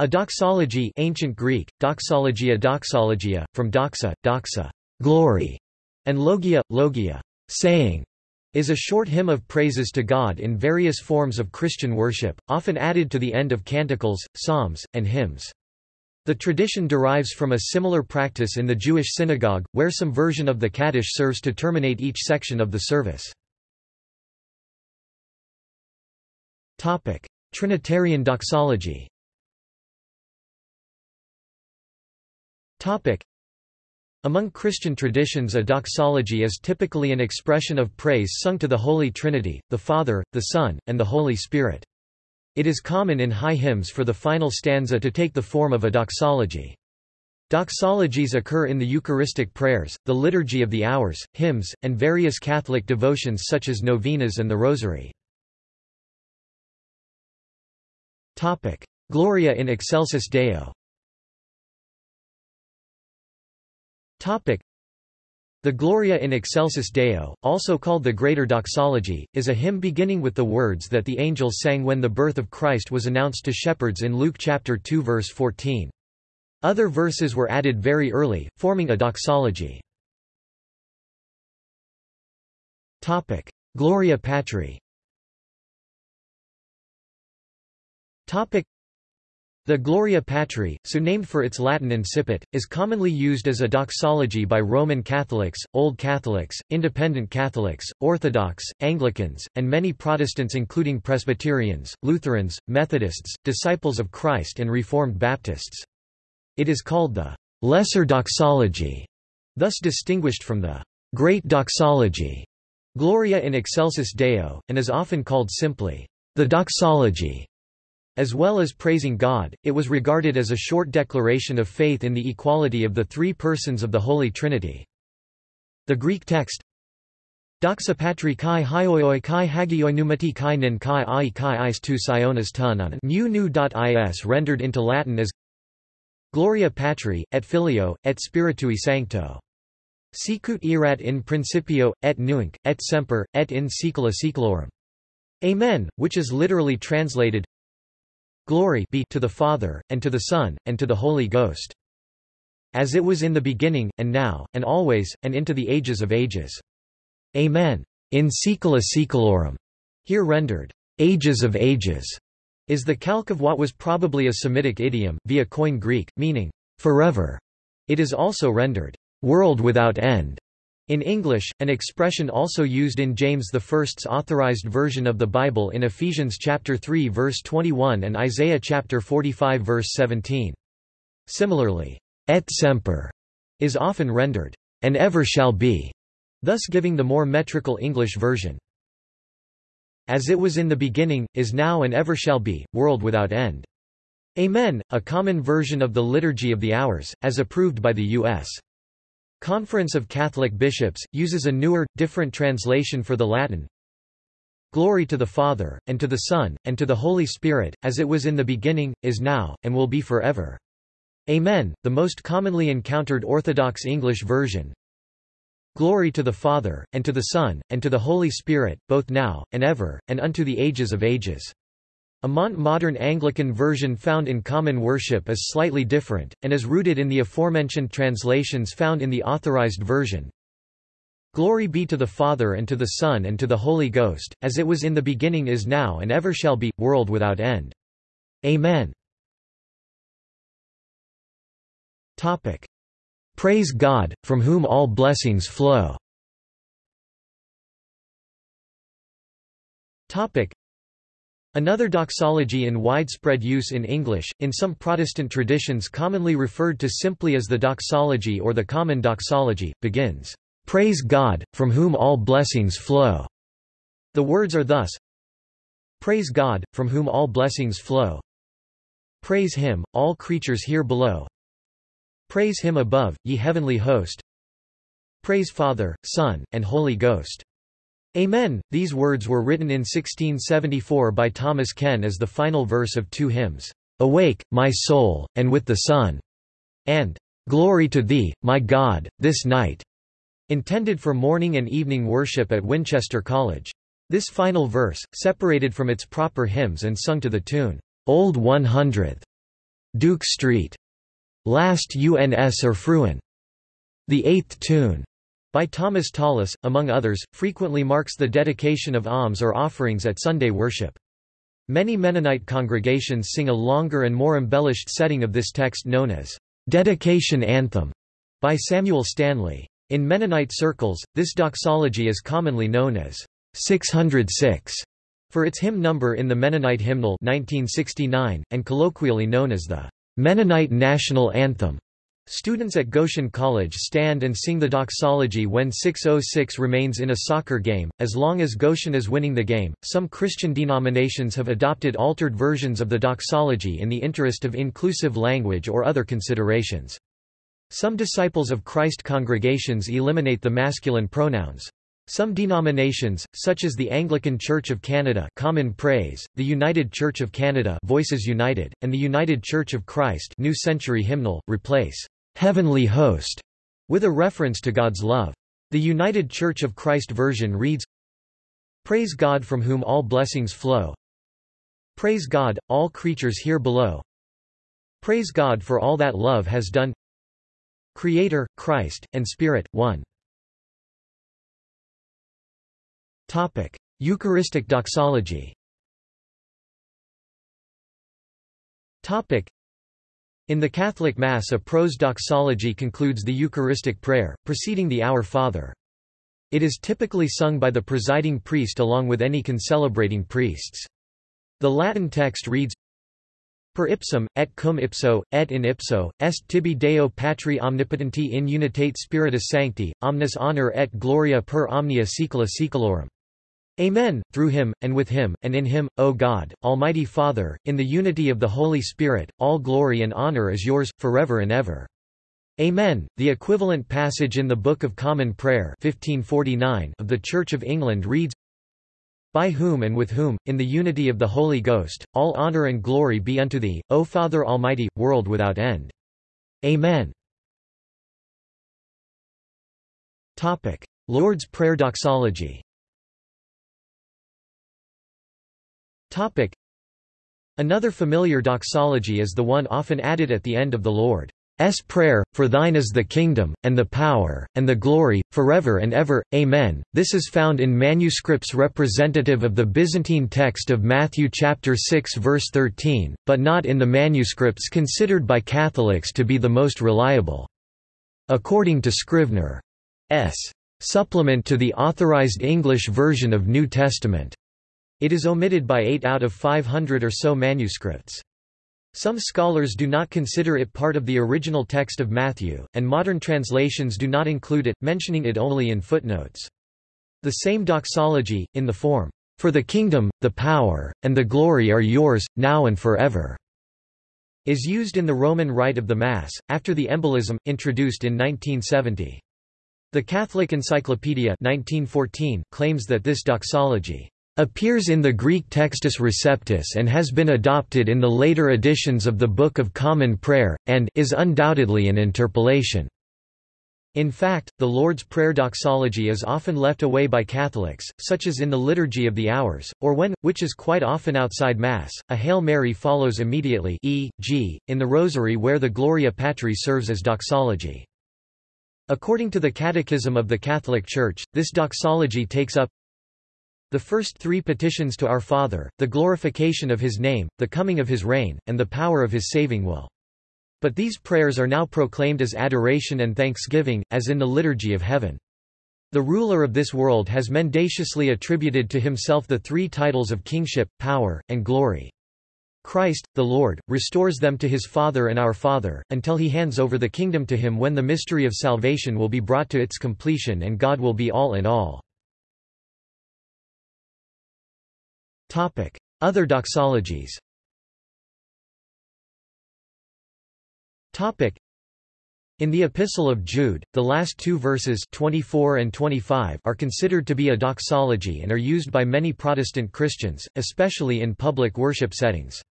A doxology ancient Greek, doxologia doxologia, from doxa, doxa glory", and logia, logia saying", is a short hymn of praises to God in various forms of Christian worship, often added to the end of canticles, psalms, and hymns. The tradition derives from a similar practice in the Jewish synagogue, where some version of the Kaddish serves to terminate each section of the service. Trinitarian doxology Among Christian traditions a doxology is typically an expression of praise sung to the Holy Trinity, the Father, the Son, and the Holy Spirit. It is common in high hymns for the final stanza to take the form of a doxology. Doxologies occur in the Eucharistic prayers, the Liturgy of the Hours, hymns, and various Catholic devotions such as novenas and the Rosary. Gloria in excelsis Deo The Gloria in Excelsis Deo, also called the Greater Doxology, is a hymn beginning with the words that the angels sang when the birth of Christ was announced to shepherds in Luke chapter 2 verse 14. Other verses were added very early, forming a doxology. Topic: Gloria Patri the Gloria Patri, so named for its Latin incipit, is commonly used as a doxology by Roman Catholics, Old Catholics, Independent Catholics, Orthodox, Anglicans, and many Protestants including Presbyterians, Lutherans, Methodists, Disciples of Christ and Reformed Baptists. It is called the Lesser Doxology, thus distinguished from the Great Doxology, Gloria in Excelsis Deo, and is often called simply the Doxology. As well as praising God, it was regarded as a short declaration of faith in the equality of the three persons of the Holy Trinity. The Greek text Doxa patri kai hioioi kai hagioi numati kai nin kai ai kai is tu sionas tunan nu nu.is rendered into Latin as Gloria patri, et filio, et spiritui sancto. Sicut erat in principio, et nunc, et semper, et in saecula saeculorum. Amen, which is literally translated Glory be to the Father, and to the Son, and to the Holy Ghost. As it was in the beginning, and now, and always, and into the ages of ages. Amen. In saecula saeculorum, here rendered, ages of ages, is the calque of what was probably a Semitic idiom, via Koine Greek, meaning, forever. It is also rendered, world without end. In English, an expression also used in James I's authorized version of the Bible in Ephesians chapter 3 verse 21 and Isaiah chapter 45 verse 17. Similarly, et semper is often rendered, and ever shall be, thus giving the more metrical English version. As it was in the beginning, is now and ever shall be, world without end. Amen, a common version of the Liturgy of the Hours, as approved by the U.S. Conference of Catholic Bishops, uses a newer, different translation for the Latin. Glory to the Father, and to the Son, and to the Holy Spirit, as it was in the beginning, is now, and will be forever. Amen. The most commonly encountered Orthodox English version. Glory to the Father, and to the Son, and to the Holy Spirit, both now, and ever, and unto the ages of ages. A Mont-Modern Anglican version found in Common Worship is slightly different, and is rooted in the aforementioned translations found in the Authorized Version. Glory be to the Father and to the Son and to the Holy Ghost, as it was in the beginning is now and ever shall be, world without end. Amen. Topic. Praise God, from whom all blessings flow. Another doxology in widespread use in English, in some Protestant traditions commonly referred to simply as the doxology or the common doxology, begins, "'Praise God, from whom all blessings flow'". The words are thus, Praise God, from whom all blessings flow. Praise Him, all creatures here below. Praise Him above, ye heavenly host. Praise Father, Son, and Holy Ghost. Amen. These words were written in 1674 by Thomas Ken as the final verse of two hymns, Awake, my soul, and with the sun, and Glory to thee, my God, this night, intended for morning and evening worship at Winchester College. This final verse, separated from its proper hymns and sung to the tune, Old One Hundredth, Duke Street, Lasst uns erfreuen. The Eighth Tune, by Thomas Tallis, among others, frequently marks the dedication of alms or offerings at Sunday worship. Many Mennonite congregations sing a longer and more embellished setting of this text known as Dedication Anthem by Samuel Stanley. In Mennonite circles, this doxology is commonly known as 606 for its hymn number in the Mennonite Hymnal 1969, and colloquially known as the Mennonite National Anthem. Students at Goshen College stand and sing the doxology when 606 remains in a soccer game, as long as Goshen is winning the game. Some Christian denominations have adopted altered versions of the doxology in the interest of inclusive language or other considerations. Some disciples of Christ congregations eliminate the masculine pronouns. Some denominations, such as the Anglican Church of Canada Common Praise, the United Church of Canada Voices United, and the United Church of Christ New Century Hymnal, replace "'Heavenly Host' with a reference to God's love. The United Church of Christ version reads, Praise God from whom all blessings flow. Praise God, all creatures here below. Praise God for all that love has done. Creator, Christ, and Spirit, one. Topic: Eucharistic doxology. Topic: In the Catholic Mass a prose doxology concludes the Eucharistic prayer, preceding the Our Father. It is typically sung by the presiding priest along with any concelebrating priests. The Latin text reads, Per ipsum, et cum ipso, et in ipso, est tibi Deo Patri omnipotenti in unitate spiritus sancti, omnis honor et gloria per omnia saecula saeculorum. Amen, through him, and with him, and in him, O God, Almighty Father, in the unity of the Holy Spirit, all glory and honor is yours, forever and ever. Amen. The equivalent passage in the Book of Common Prayer 1549 of the Church of England reads, By whom and with whom, in the unity of the Holy Ghost, all honor and glory be unto thee, O Father Almighty, world without end. Amen. Lord's Prayer Doxology Another familiar doxology is the one often added at the end of the Lord's Prayer, For thine is the kingdom, and the power, and the glory, forever and ever, Amen. This is found in manuscripts representative of the Byzantine text of Matthew chapter 6 verse 13, but not in the manuscripts considered by Catholics to be the most reliable. According to Scrivener's supplement to the authorized English version of New Testament. It is omitted by 8 out of 500 or so manuscripts. Some scholars do not consider it part of the original text of Matthew, and modern translations do not include it, mentioning it only in footnotes. The same doxology, in the form, "'For the kingdom, the power, and the glory are yours, now and forever' is used in the Roman Rite of the Mass, after the embolism, introduced in 1970. The Catholic Encyclopedia 1914 claims that this doxology appears in the Greek Textus Receptus and has been adopted in the later editions of the Book of Common Prayer, and is undoubtedly an interpolation. In fact, the Lord's Prayer doxology is often left away by Catholics, such as in the Liturgy of the Hours, or when, which is quite often outside Mass, a Hail Mary follows immediately e.g., in the Rosary where the Gloria Patri serves as doxology. According to the Catechism of the Catholic Church, this doxology takes up the first three petitions to our Father, the glorification of his name, the coming of his reign, and the power of his saving will. But these prayers are now proclaimed as adoration and thanksgiving, as in the Liturgy of Heaven. The ruler of this world has mendaciously attributed to himself the three titles of kingship, power, and glory. Christ, the Lord, restores them to his Father and our Father, until he hands over the kingdom to him when the mystery of salvation will be brought to its completion and God will be all in all. Other doxologies. In the Epistle of Jude, the last two verses 24 and 25 are considered to be a doxology and are used by many Protestant Christians, especially in public worship settings.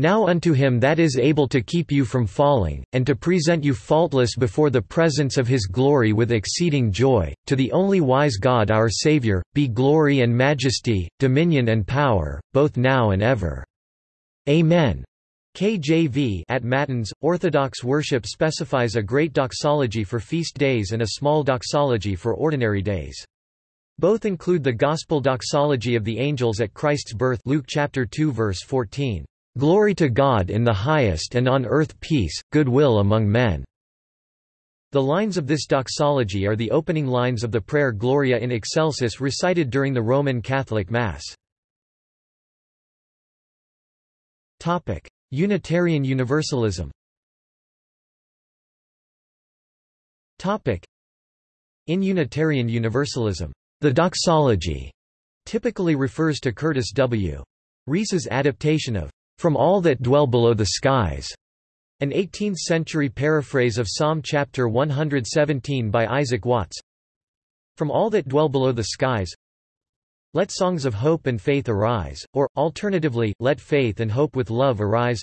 Now unto him that is able to keep you from falling, and to present you faultless before the presence of his glory with exceeding joy, to the only wise God our Saviour, be glory and majesty, dominion and power, both now and ever. Amen. KJV at Matins, Orthodox worship specifies a great doxology for feast days and a small doxology for ordinary days. Both include the gospel doxology of the angels at Christ's birth Luke chapter 2 verse 14, "Glory to God in the highest and on earth peace, goodwill among men." The lines of this doxology are the opening lines of the prayer Gloria in Excelsis recited during the Roman Catholic Mass. Topic: Unitarian Universalism Topic: In Unitarian Universalism, the doxology typically refers to Curtis W. Reese's adaptation of From All That Dwell Below the Skies, an 18th-century paraphrase of Psalm chapter 117 by Isaac Watts. From all that dwell below the skies, let songs of hope and faith arise, or, alternatively, let faith and hope with love arise.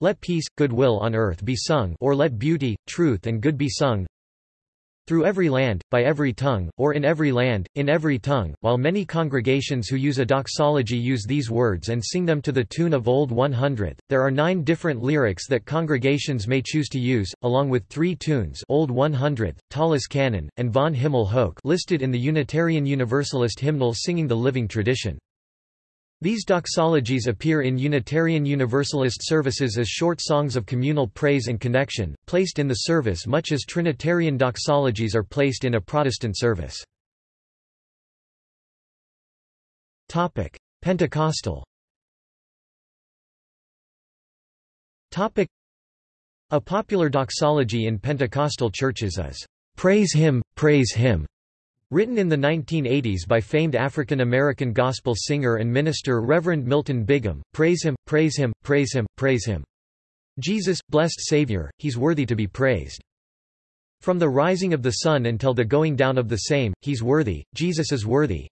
Let peace, goodwill on earth be sung or let beauty, truth and good be sung through every land, by every tongue, or in every land, in every tongue, while many congregations who use a doxology use these words and sing them to the tune of Old 100. There are nine different lyrics that congregations may choose to use, along with three tunes Old 100, Tallis Canon, and Vom Himmel Hoch listed in the Unitarian Universalist hymnal Singing the Living Tradition. These doxologies appear in Unitarian Universalist services as short songs of communal praise and connection, placed in the service much as Trinitarian doxologies are placed in a Protestant service. Pentecostal A popular doxology in Pentecostal churches is, "'Praise Him, Praise Him' Written in the 1980s by famed African-American gospel singer and minister Reverend Milton Biggham, praise him, praise him, praise him, praise him. Jesus, blessed Savior, he's worthy to be praised. From the rising of the sun until the going down of the same, he's worthy, Jesus is worthy.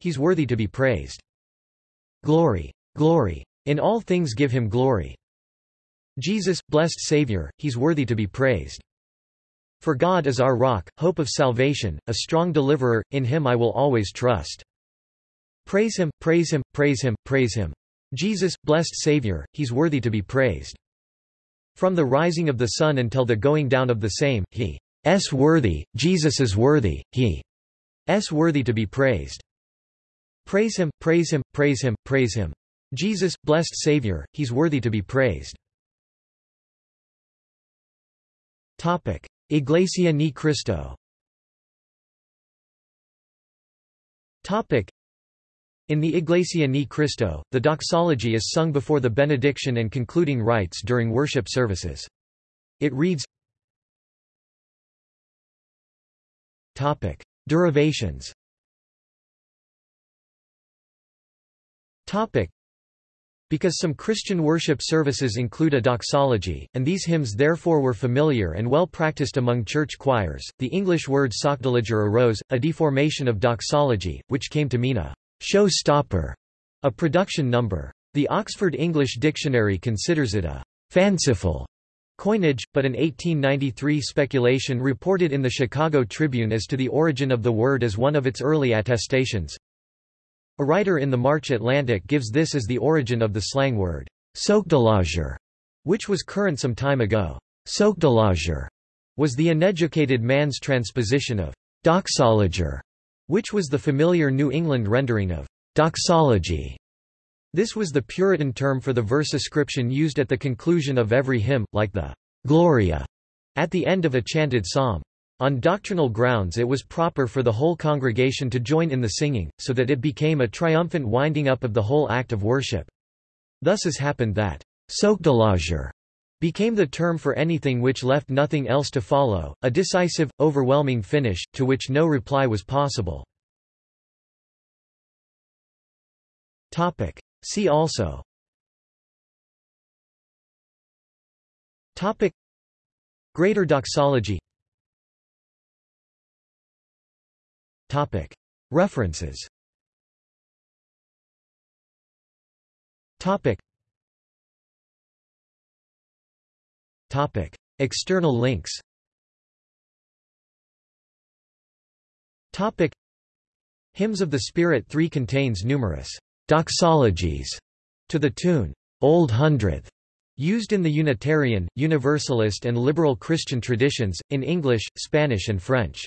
He's worthy to be praised. Glory, glory. In all things give him glory. Jesus, blessed Savior, he's worthy to be praised. For God is our rock, hope of salvation, a strong deliverer, in him I will always trust. Praise him, praise him, praise him, praise him. Jesus, blessed Savior, he's worthy to be praised. From the rising of the sun until the going down of the same, he is worthy, Jesus is worthy, he is worthy to be praised. Praise him, praise him, praise him, praise him. Jesus, blessed Savior, he's worthy to be praised. Topic. Iglesia ni Cristo. In the Iglesia ni Cristo, the doxology is sung before the benediction and concluding rites during worship services. It reads Derivations because some Christian worship services include a doxology, and these hymns therefore were familiar and well practiced among church choirs, the English word sockdolager arose, a deformation of doxology, which came to mean a show stopper, a production number. The Oxford English Dictionary considers it a fanciful coinage, but an 1893 speculation reported in the Chicago Tribune as to the origin of the word as one of its early attestations. A writer in the March Atlantic gives this as the origin of the slang word, sockdolager, which was current some time ago. Sockdolager was the uneducated man's transposition of doxologer, which was the familiar New England rendering of doxology. This was the Puritan term for the verse ascription used at the conclusion of every hymn, like the Gloria at the end of a chanted psalm. On doctrinal grounds it was proper for the whole congregation to join in the singing, so that it became a triumphant winding up of the whole act of worship. Thus has happened that sockdolager became the term for anything which left nothing else to follow, a decisive, overwhelming finish, to which no reply was possible. See also Greater doxology References. External links. Hymns of the Spirit 3 contains numerous doxologies to the tune Old Hundredth, used in the Unitarian, Universalist and liberal Christian traditions, in English, Spanish and French.